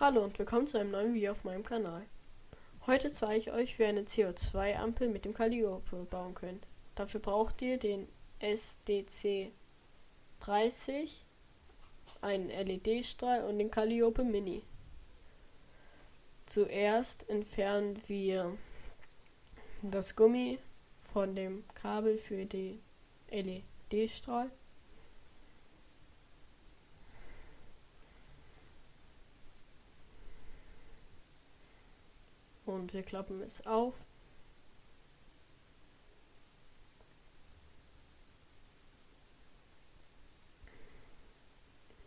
Hallo und willkommen zu einem neuen Video auf meinem Kanal. Heute zeige ich euch, wie ihr eine CO2-Ampel mit dem Calliope bauen könnt. Dafür braucht ihr den SDC 30, einen LED-Strahl und den Calliope Mini. Zuerst entfernen wir das Gummi von dem Kabel für den LED-Strahl. Und wir klappen es auf.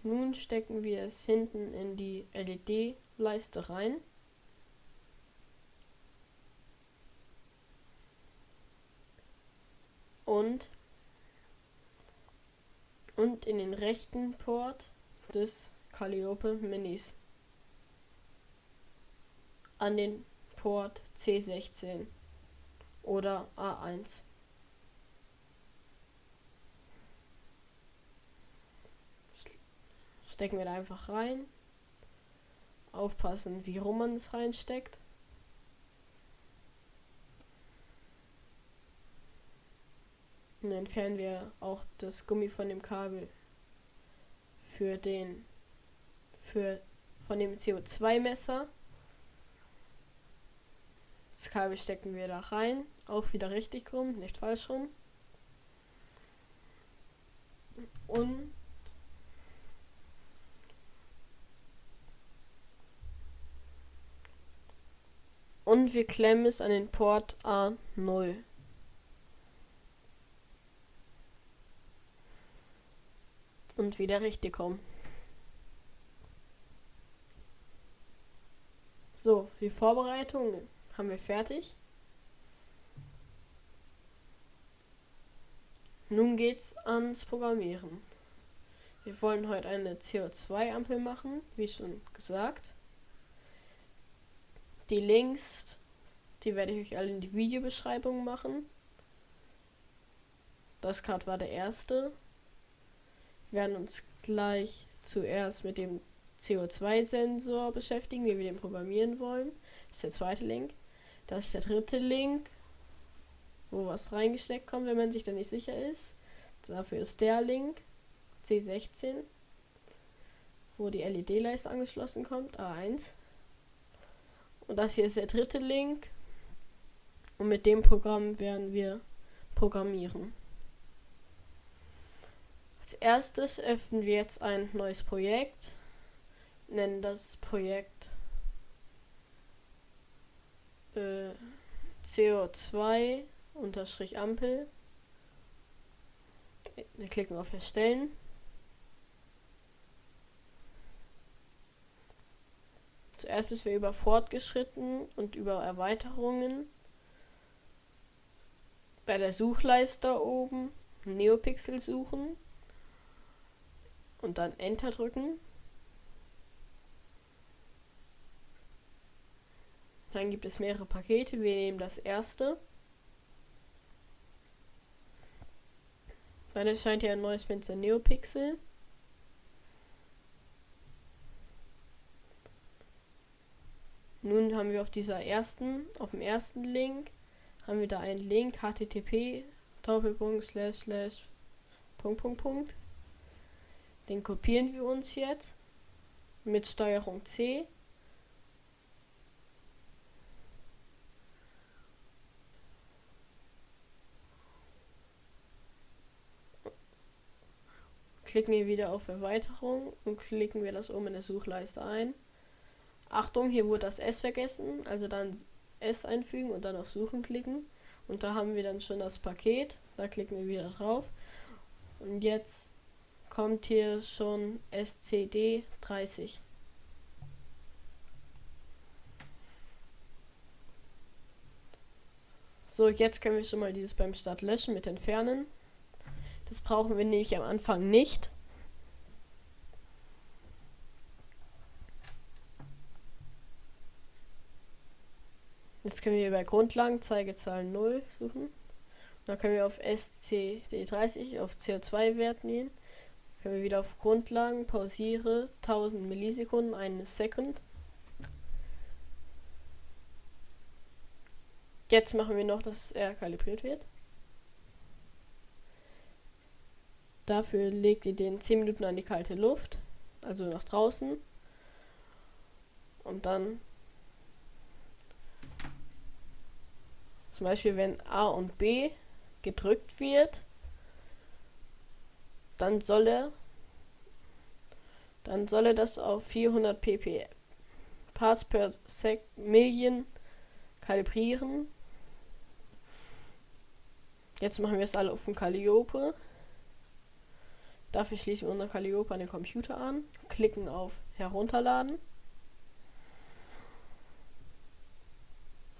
Nun stecken wir es hinten in die LED-Leiste rein. Und, und in den rechten Port des Calliope Minis an den Port C16 oder A1. Stecken wir da einfach rein. Aufpassen, wie rum man es reinsteckt. Und entfernen wir auch das Gummi von dem Kabel für den für von dem CO2 Messer. Das Kabel stecken wir da rein. Auch wieder richtig rum, nicht falsch rum. Und Und wir klemmen es an den Port A0. Und wieder richtig rum. So, die Vorbereitung haben wir fertig. Nun geht's ans Programmieren. Wir wollen heute eine CO2-Ampel machen, wie schon gesagt. Die Links, die werde ich euch alle in die Videobeschreibung machen. Das gerade war der erste. Wir werden uns gleich zuerst mit dem CO2-Sensor beschäftigen, wie wir den programmieren wollen. Das ist der zweite Link. Das ist der dritte Link, wo was reingesteckt kommt, wenn man sich da nicht sicher ist. Dafür ist der Link C16, wo die LED-Leiste angeschlossen kommt, A1. Und das hier ist der dritte Link. Und mit dem Programm werden wir programmieren. Als erstes öffnen wir jetzt ein neues Projekt. Nennen das Projekt äh, CO2 unterstrich Ampel. Wir klicken auf Erstellen. Zuerst müssen wir über Fortgeschritten und über Erweiterungen bei der Suchleiste oben Neopixel suchen und dann Enter drücken. Dann gibt es mehrere Pakete. Wir nehmen das erste. Dann erscheint hier ein neues Fenster Neopixel. Nun haben wir auf dieser ersten, auf dem ersten Link, haben wir da einen Link http Doppelpunkt slash slash Punkt Punkt Punkt. Den kopieren wir uns jetzt mit Steuerung C klicken wir wieder auf Erweiterung und klicken wir das oben in der Suchleiste ein. Achtung, hier wurde das S vergessen, also dann S einfügen und dann auf Suchen klicken. Und da haben wir dann schon das Paket, da klicken wir wieder drauf. Und jetzt kommt hier schon SCD 30. So, jetzt können wir schon mal dieses beim Start löschen mit entfernen. Das brauchen wir nämlich am Anfang nicht. Jetzt können wir bei Grundlagen Zeigezahl 0 suchen. Dann können wir auf SCD30 auf CO2-Wert gehen. Dann können wir wieder auf Grundlagen pausiere 1000 Millisekunden, eine Second. Jetzt machen wir noch, dass er kalibriert wird. Dafür legt ihr den 10 Minuten an die kalte Luft, also nach draußen. Und dann zum Beispiel, wenn A und B gedrückt wird, dann soll er dann soll er das auf 400 pp Parts per Sec Million kalibrieren. Jetzt machen wir es alle auf dem Calliope. Dafür schließen wir unseren Calliope an den Computer an, klicken auf Herunterladen.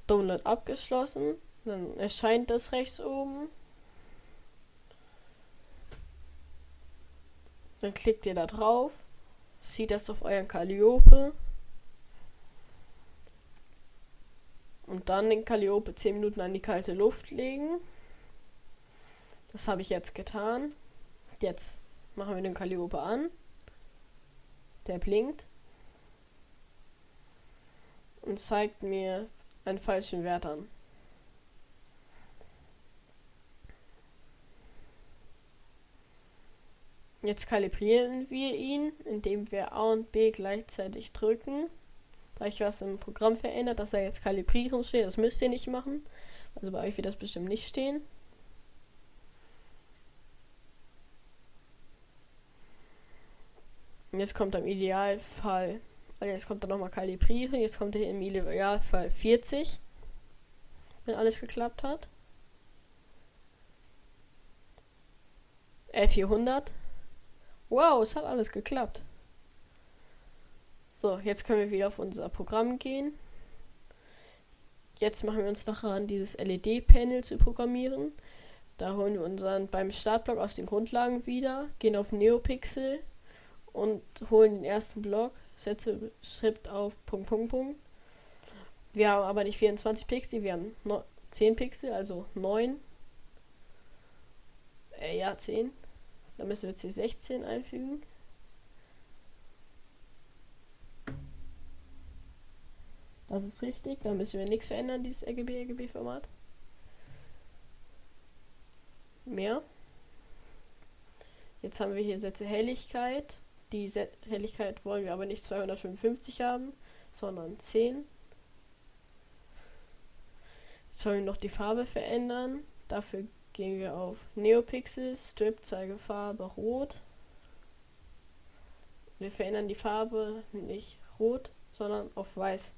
Download abgeschlossen. Dann erscheint das rechts oben. Dann klickt ihr da drauf, zieht das auf euren Calliope und dann den Calliope 10 Minuten an die kalte Luft legen. Das habe ich jetzt getan. Jetzt machen wir den Calliope an. Der blinkt und zeigt mir einen falschen Wert an. Jetzt kalibrieren wir ihn, indem wir A und B gleichzeitig drücken. Da ich was im Programm verändert, dass er jetzt kalibrieren steht, das müsst ihr nicht machen. Also bei euch wird das bestimmt nicht stehen. Und jetzt kommt im Idealfall, also jetzt kommt er nochmal kalibrieren, jetzt kommt er im Idealfall 40, wenn alles geklappt hat. Äh, 400. Wow, es hat alles geklappt. So, jetzt können wir wieder auf unser Programm gehen. Jetzt machen wir uns daran, dieses LED-Panel zu programmieren. Da holen wir unseren beim Startblock aus den Grundlagen wieder, gehen auf Neopixel und holen den ersten Block, setze Schrift auf Punkt, Punkt, Punkt. Wir haben aber nicht 24 Pixel, wir haben 10 Pixel, also 9. Äh, ja, 10. Dann müssen wir C16 einfügen. Das ist richtig. Da müssen wir nichts verändern, dieses RGB-RGB-Format. Mehr. Jetzt haben wir hier Sätze Helligkeit. Die Set Helligkeit wollen wir aber nicht 255 haben, sondern 10. Jetzt sollen wir noch die Farbe verändern. Dafür gehen wir auf Neopixel, Strip, Zeigefarbe Rot. Wir verändern die Farbe nicht rot, sondern auf weiß.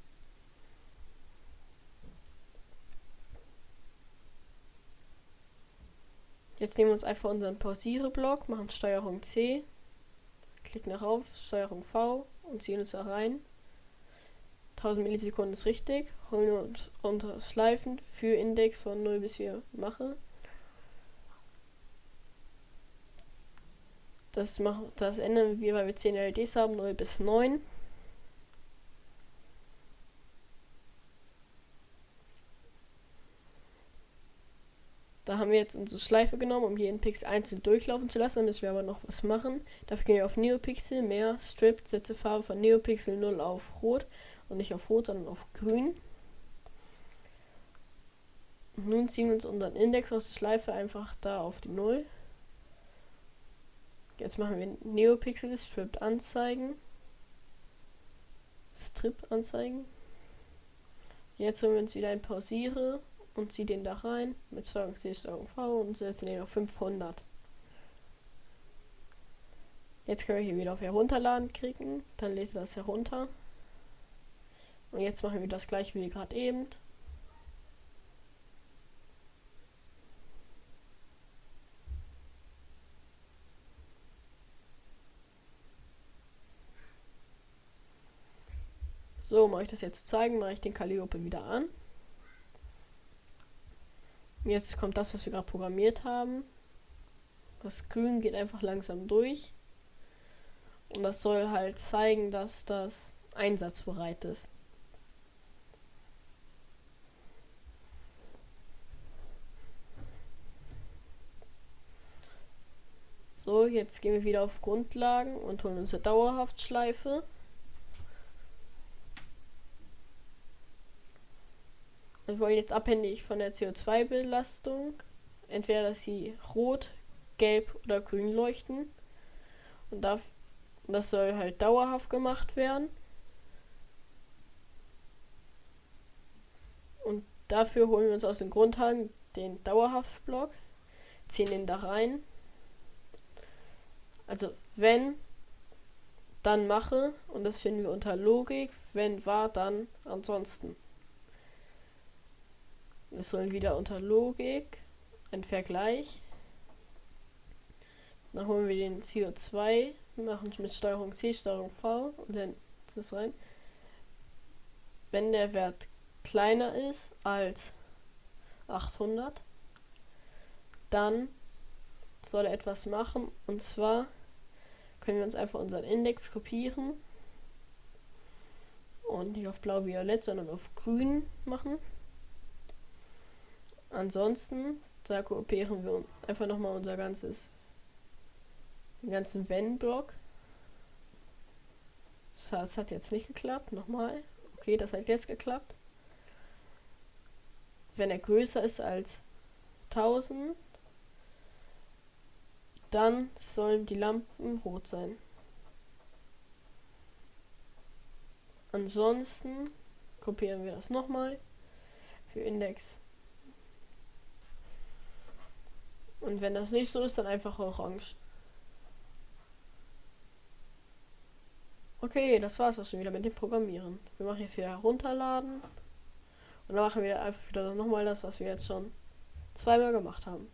Jetzt nehmen wir uns einfach unseren Pausiere-Block, machen Steuerung C, klicken darauf, Steuerung V und ziehen uns da rein. 1000 Millisekunden ist richtig, holen uns unter Schleifen für Index von 0 bis 4 mache. Das, machen, das ändern wir, weil wir 10 LEDs haben, 0 bis 9. Da haben wir jetzt unsere Schleife genommen, um jeden Pixel einzeln durchlaufen zu lassen. Dann müssen wir aber noch was machen. Dafür gehen wir auf Neopixel, mehr, Strip, setze Farbe von Neopixel 0 auf Rot. Und nicht auf Rot, sondern auf Grün. Nun ziehen wir uns unseren Index aus der Schleife einfach da auf die 0. Jetzt machen wir Neopixel Strip anzeigen. Strip anzeigen. Jetzt holen wir uns wieder ein Pausiere und ziehe den da rein mit Steuerung C, Steuerung V und setzen den auf 500. Jetzt können wir hier wieder auf Herunterladen klicken, dann lädt er das herunter. Und jetzt machen wir das gleich wie gerade eben. So, mache ich das jetzt zeigen, mache ich den Calliope wieder an. Jetzt kommt das, was wir gerade programmiert haben. Das Grün geht einfach langsam durch. Und das soll halt zeigen, dass das einsatzbereit ist. So, jetzt gehen wir wieder auf Grundlagen und holen unsere Dauerhaftschleife. Wir wollen jetzt abhängig von der CO2-Belastung, entweder dass sie rot, gelb oder grün leuchten. Und das soll halt dauerhaft gemacht werden. Und dafür holen wir uns aus dem Grundhang den Dauerhaft-Block, ziehen den da rein. Also wenn, dann mache. Und das finden wir unter Logik. Wenn war, dann ansonsten. Wir sollen wieder unter Logik ein Vergleich. Dann holen wir den CO2, machen mit Steuerung C, Steuerung V und dann das rein. Wenn der Wert kleiner ist als 800, dann soll er etwas machen und zwar können wir uns einfach unseren Index kopieren und nicht auf blau-violett, sondern auf grün machen. Ansonsten, da kopieren wir einfach nochmal unser ganzes, den ganzen Wenn-Block. Das hat jetzt nicht geklappt. Nochmal. Okay, das hat jetzt geklappt. Wenn er größer ist als 1000, dann sollen die Lampen rot sein. Ansonsten kopieren wir das nochmal für Index Und wenn das nicht so ist, dann einfach orange. Okay, das war's auch schon wieder mit dem Programmieren. Wir machen jetzt wieder herunterladen. Und dann machen wir einfach wieder nochmal das, was wir jetzt schon zweimal gemacht haben.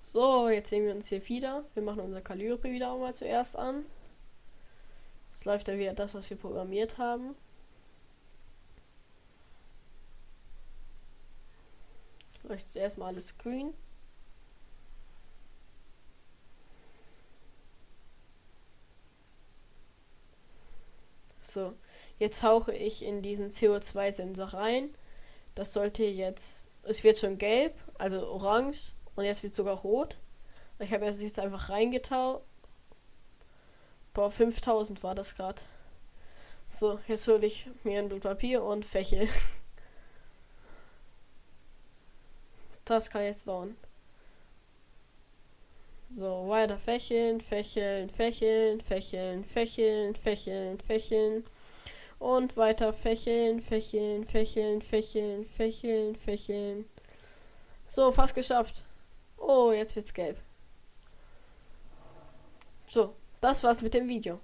So, jetzt sehen wir uns hier wieder. Wir machen unser Calliope wieder auch mal zuerst an. Es läuft dann wieder das, was wir programmiert haben. Leuchtet erstmal alles grün. So, jetzt hauche ich in diesen CO2-Sensor rein. Das sollte jetzt, es wird schon gelb, also orange und jetzt wird sogar rot. Ich habe jetzt einfach reingetaucht. Boah, 5000 war das gerade. So, jetzt hole ich mir ein Blatt Papier und Fächel. Das kann jetzt dauern. So, weiter fächeln, fächeln, fächeln, fächeln, fächeln, fächeln, fächeln. Und weiter fächeln, fächeln, fächeln, fächeln, fächeln, fächeln. So, fast geschafft. Oh, jetzt wird's gelb. So, das war's mit dem Video.